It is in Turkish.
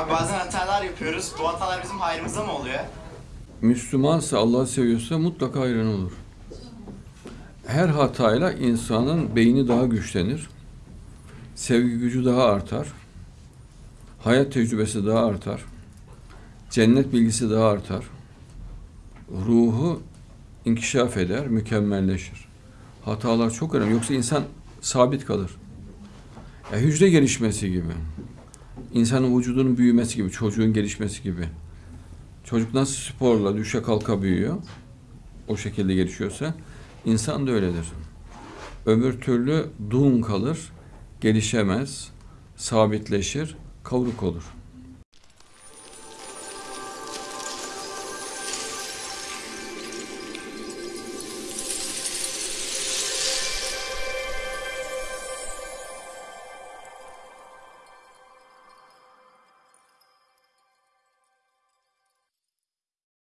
Abi bazen hatalar yapıyoruz. Bu hatalar bizim hayrımıza mı oluyor? Müslümansa, Allah'ı seviyorsa mutlaka hayran olur. Her hatayla insanın beyni daha güçlenir. Sevgi gücü daha artar. Hayat tecrübesi daha artar. Cennet bilgisi daha artar. Ruhu inkişaf eder, mükemmelleşir. Hatalar çok önemli. Yoksa insan sabit kalır. Ya hücre gelişmesi gibi. İnsanın vücudunun büyümesi gibi, çocuğun gelişmesi gibi. Çocuk nasıl sporla düşe kalka büyüyor, o şekilde gelişiyorsa, insan da öyledir. Öbür türlü dun kalır, gelişemez, sabitleşir, kavruk olur.